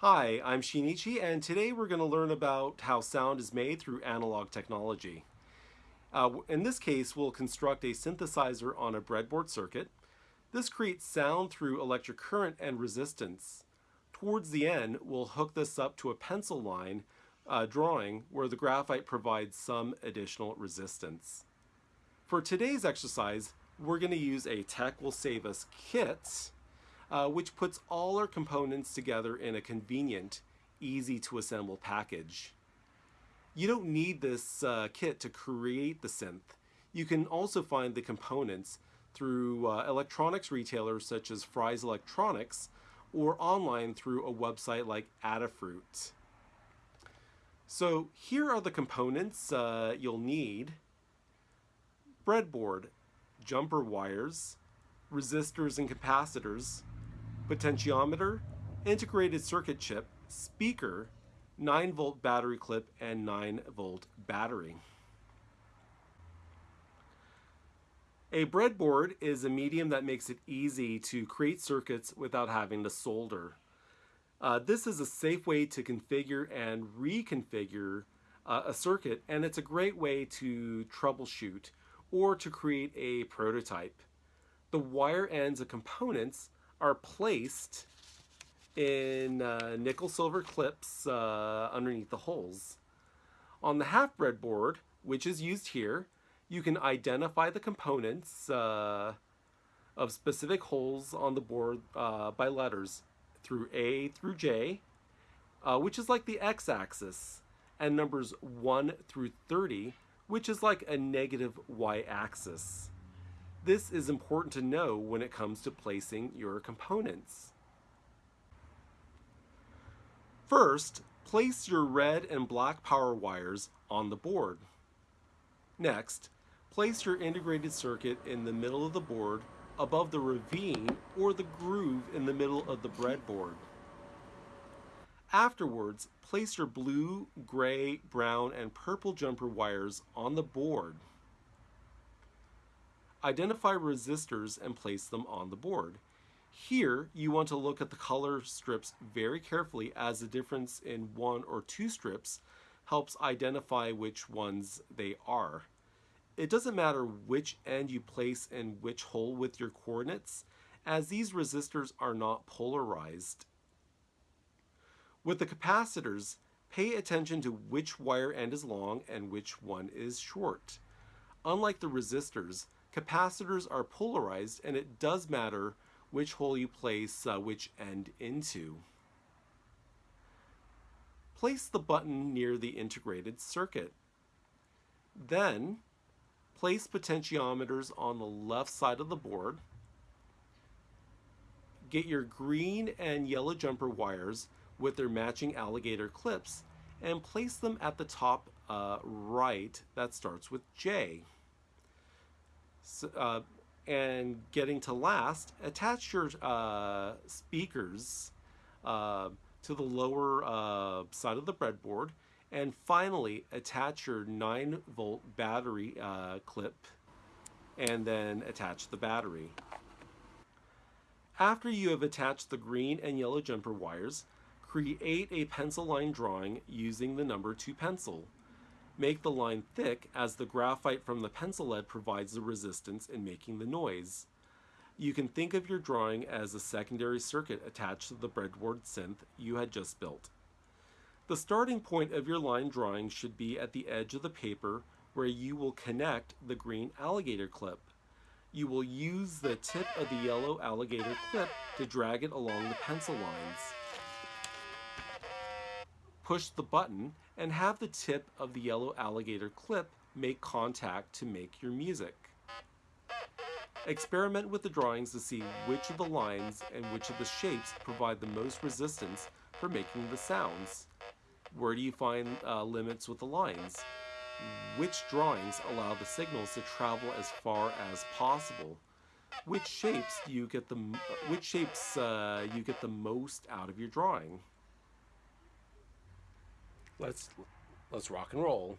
Hi, I'm Shinichi and today we're going to learn about how sound is made through analog technology. Uh, in this case, we'll construct a synthesizer on a breadboard circuit. This creates sound through electric current and resistance. Towards the end, we'll hook this up to a pencil line uh, drawing where the graphite provides some additional resistance. For today's exercise, we're going to use a Tech Will Save Us kit uh, which puts all our components together in a convenient, easy to assemble package. You don't need this uh, kit to create the synth. You can also find the components through uh, electronics retailers such as Fry's Electronics or online through a website like Adafruit. So here are the components uh, you'll need. Breadboard, jumper wires, resistors and capacitors, potentiometer, integrated circuit chip, speaker, 9 volt battery clip, and 9 volt battery. A breadboard is a medium that makes it easy to create circuits without having to solder. Uh, this is a safe way to configure and reconfigure uh, a circuit and it's a great way to troubleshoot or to create a prototype. The wire ends of components are placed in uh, nickel silver clips uh, underneath the holes. On the half breadboard, which is used here, you can identify the components uh, of specific holes on the board uh, by letters through A through J, uh, which is like the x-axis, and numbers 1 through 30, which is like a negative y-axis. This is important to know when it comes to placing your components. First, place your red and black power wires on the board. Next, place your integrated circuit in the middle of the board above the ravine or the groove in the middle of the breadboard. Afterwards, place your blue, gray, brown, and purple jumper wires on the board. Identify resistors and place them on the board. Here, you want to look at the color strips very carefully as the difference in one or two strips helps identify which ones they are. It doesn't matter which end you place in which hole with your coordinates, as these resistors are not polarized. With the capacitors, pay attention to which wire end is long and which one is short. Unlike the resistors, capacitors are polarized and it does matter which hole you place uh, which end into. Place the button near the integrated circuit. Then, place potentiometers on the left side of the board. Get your green and yellow jumper wires with their matching alligator clips and place them at the top uh, right that starts with J uh, and getting to last, attach your uh, speakers uh, to the lower uh, side of the breadboard and finally attach your 9 volt battery uh, clip and then attach the battery. After you have attached the green and yellow jumper wires, create a pencil line drawing using the number 2 pencil. Make the line thick as the graphite from the pencil lead provides the resistance in making the noise. You can think of your drawing as a secondary circuit attached to the breadboard synth you had just built. The starting point of your line drawing should be at the edge of the paper where you will connect the green alligator clip. You will use the tip of the yellow alligator clip to drag it along the pencil lines push the button, and have the tip of the yellow alligator clip make contact to make your music. Experiment with the drawings to see which of the lines and which of the shapes provide the most resistance for making the sounds. Where do you find uh, limits with the lines? Which drawings allow the signals to travel as far as possible? Which shapes do you get the which shapes uh, you get the most out of your drawing? Let's let's rock and roll.